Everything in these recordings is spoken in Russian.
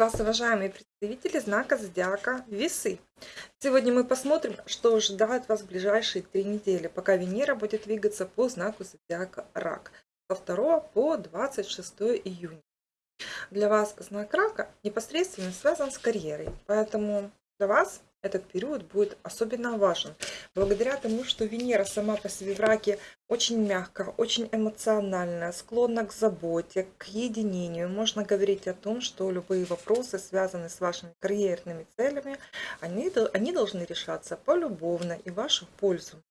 вас, уважаемые представители знака зодиака Весы. Сегодня мы посмотрим, что ожидает вас в ближайшие три недели, пока Венера будет двигаться по знаку зодиака Рак со 2 по 26 июня. Для вас знак Рака непосредственно связан с карьерой, поэтому для вас этот период будет особенно важен. Благодаря тому, что Венера сама по себе в раке очень мягкая, очень эмоциональная, склонна к заботе, к единению. Можно говорить о том, что любые вопросы, связанные с вашими карьерными целями, они, они должны решаться полюбовно и в вашу пользу.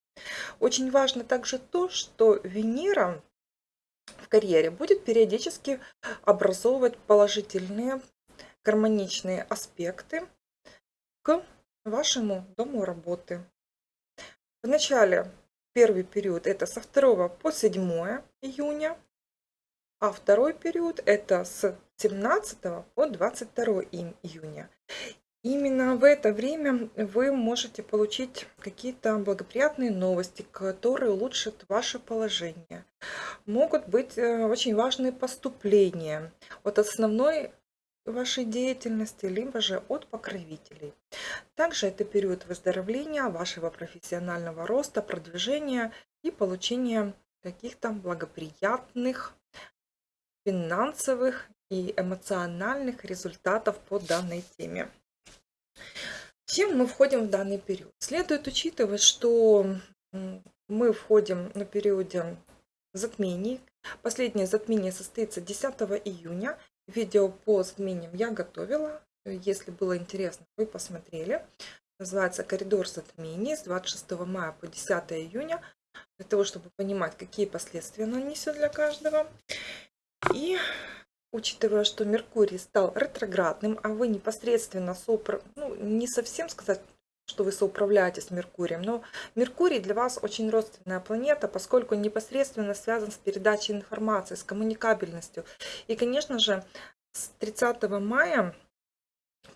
Очень важно также то, что Венера в карьере будет периодически образовывать положительные гармоничные аспекты к вашему дому работы. В начале первый период это со 2 по 7 июня, а второй период это с 17 по 22 июня. Именно в это время вы можете получить какие-то благоприятные новости, которые улучшат ваше положение. Могут быть э, очень важные поступления от основной вашей деятельности, либо же от покровителей. Также это период выздоровления, вашего профессионального роста, продвижения и получения каких-то благоприятных финансовых и эмоциональных результатов по данной теме. Чем мы входим в данный период? Следует учитывать, что мы входим на периоде затмений. Последнее затмение состоится 10 июня Видео по затмениям я готовила. Если было интересно, вы посмотрели. Называется «Коридор затмений» с 26 мая по 10 июня. Для того, чтобы понимать, какие последствия оно несет для каждого. И учитывая, что Меркурий стал ретроградным, а вы непосредственно сопро... ну, не совсем сказать что вы соуправляете с Меркурием. Но Меркурий для вас очень родственная планета, поскольку непосредственно связан с передачей информации, с коммуникабельностью. И, конечно же, с 30 мая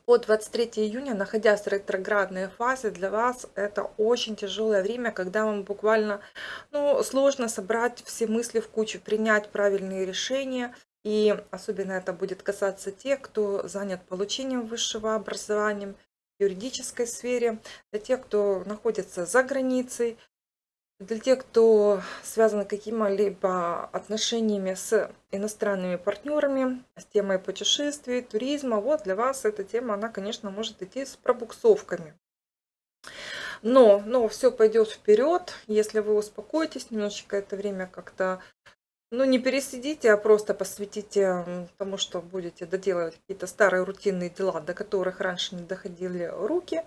по 23 июня, находясь в ретроградной фазе, для вас это очень тяжелое время, когда вам буквально ну, сложно собрать все мысли в кучу, принять правильные решения. И особенно это будет касаться тех, кто занят получением высшего образования, юридической сфере, для тех, кто находится за границей, для тех, кто связан какими-либо отношениями с иностранными партнерами, с темой путешествий, туризма. Вот для вас эта тема, она, конечно, может идти с пробуксовками. Но, но все пойдет вперед, если вы успокоитесь немножечко, это время как-то ну, не пересидите, а просто посвятите тому, что будете доделывать какие-то старые рутинные дела, до которых раньше не доходили руки,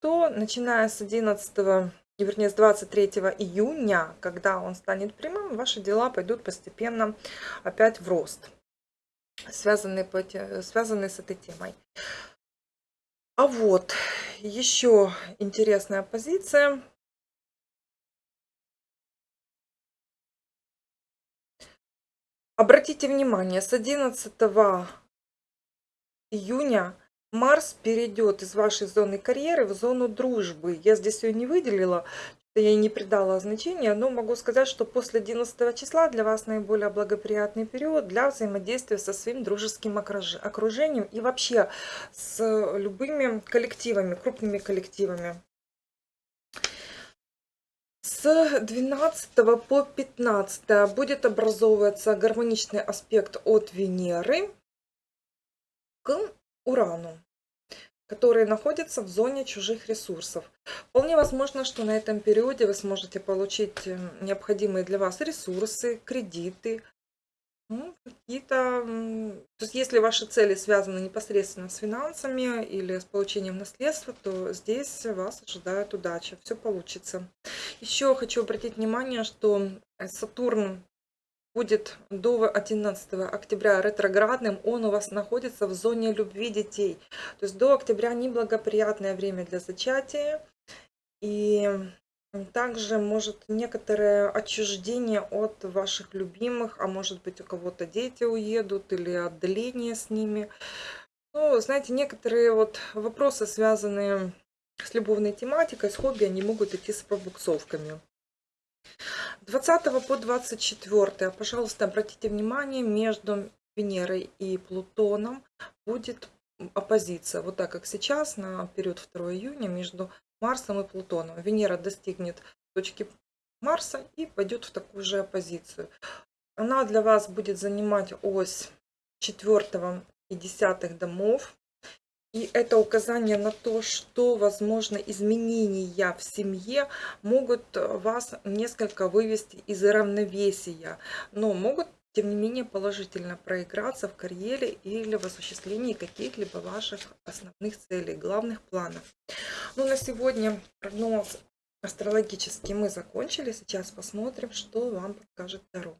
то начиная с 11 вернее, с 23 июня, когда он станет прямым, ваши дела пойдут постепенно опять в рост, связанные, связанные с этой темой. А вот еще интересная позиция Обратите внимание, с 11 июня Марс перейдет из вашей зоны карьеры в зону дружбы. Я здесь ее не выделила, я ей не придала значения, но могу сказать, что после 11 числа для вас наиболее благоприятный период для взаимодействия со своим дружеским окружением и вообще с любыми коллективами, крупными коллективами. С 12 по 15 будет образовываться гармоничный аспект от Венеры к Урану, который находится в зоне чужих ресурсов. Вполне возможно, что на этом периоде вы сможете получить э, необходимые для вас ресурсы, кредиты, ну, какие-то... То есть, если ваши цели связаны непосредственно с финансами или с получением наследства, то здесь вас ожидает удача, все получится. Еще хочу обратить внимание, что Сатурн будет до 11 октября ретроградным, он у вас находится в зоне любви детей. То есть до октября неблагоприятное время для зачатия. И также может некоторое отчуждение от ваших любимых, а может быть у кого-то дети уедут или отдаление с ними. Ну, знаете, некоторые вот вопросы, связанные с любовной тематикой, с хобби, они могут идти с пробуксовками. 20 по 24, пожалуйста, обратите внимание, между Венерой и Плутоном будет оппозиция, вот так как сейчас, на период 2 июня между Марсом и Плутоном. Венера достигнет точки Марса и пойдет в такую же оппозицию. Она для вас будет занимать ось 4 и 10 домов. И это указание на то, что, возможно, изменения в семье могут вас несколько вывести из равновесия, но могут, тем не менее, положительно проиграться в карьере или в осуществлении каких-либо ваших основных целей, главных планов. Ну, на сегодня прогноз астрологический мы закончили. Сейчас посмотрим, что вам покажет Таро.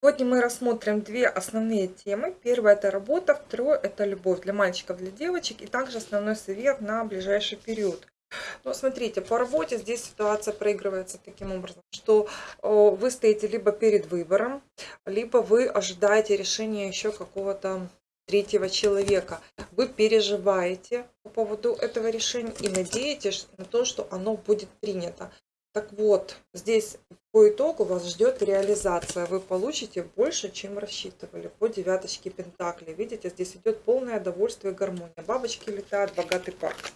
Сегодня мы рассмотрим две основные темы. Первая это работа, второе это любовь для мальчиков, для девочек и также основной совет на ближайший период. Ну, смотрите, по работе здесь ситуация проигрывается таким образом, что вы стоите либо перед выбором, либо вы ожидаете решения еще какого-то третьего человека. Вы переживаете по поводу этого решения и надеетесь на то, что оно будет принято. Так вот, здесь по итогу вас ждет реализация. Вы получите больше, чем рассчитывали по девяточке Пентакли. Видите, здесь идет полное довольство и гармония. Бабочки летают, богатый парк.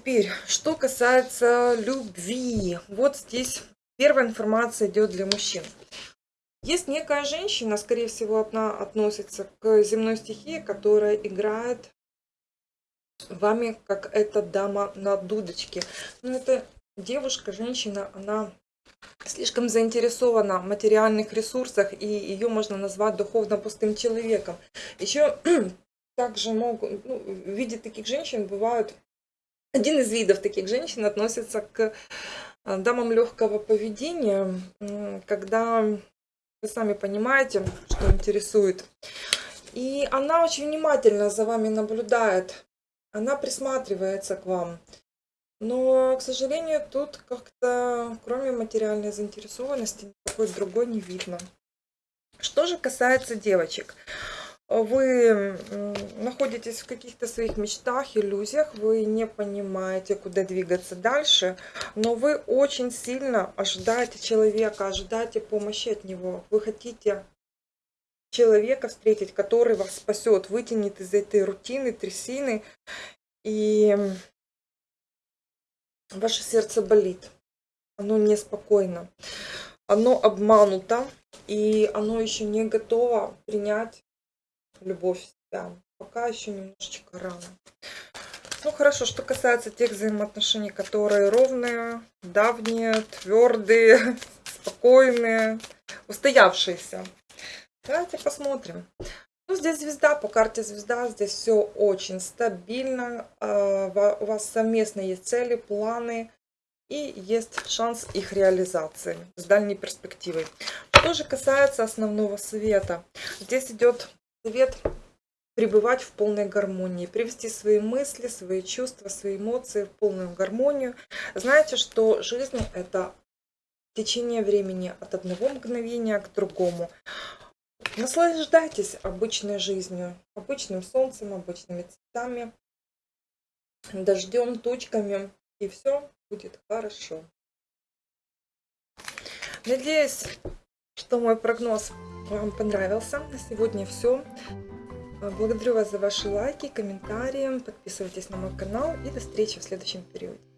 Теперь, что касается любви. Вот здесь первая информация идет для мужчин. Есть некая женщина, скорее всего, она относится к земной стихии, которая играет вами, как эта дама на дудочке. Но это девушка, женщина, она слишком заинтересована в материальных ресурсах, и ее можно назвать духовно пустым человеком. Еще также могут, ну, в виде таких женщин бывают, один из видов таких женщин относится к э, дамам легкого поведения, когда вы сами понимаете, что интересует. И она очень внимательно за вами наблюдает, она присматривается к вам. Но, к сожалению, тут как-то, кроме материальной заинтересованности, никакой другой не видно. Что же касается девочек. Вы находитесь в каких-то своих мечтах, иллюзиях, вы не понимаете, куда двигаться дальше, но вы очень сильно ожидаете человека, ожидаете помощи от него. Вы хотите человека встретить, который вас спасет, вытянет из этой рутины, трясины. И ваше сердце болит, оно неспокойно, оно обмануто, и оно еще не готово принять любовь себя. Пока еще немножечко рано. Ну хорошо, что касается тех взаимоотношений, которые ровные, давние, твердые, спокойные, устоявшиеся. Давайте посмотрим. Ну, здесь звезда, по карте звезда, здесь все очень стабильно. А, у вас совместно есть цели, планы и есть шанс их реализации с дальней перспективой. Что же касается основного совета. Здесь идет совет пребывать в полной гармонии, привести свои мысли, свои чувства, свои эмоции в полную гармонию. Знаете, что жизнь это течение времени от одного мгновения к другому. Наслаждайтесь обычной жизнью, обычным солнцем, обычными цветами, дождем, тучками, и все будет хорошо. Надеюсь, что мой прогноз вам понравился. На сегодня все. Благодарю вас за ваши лайки, комментарии. Подписывайтесь на мой канал и до встречи в следующем периоде.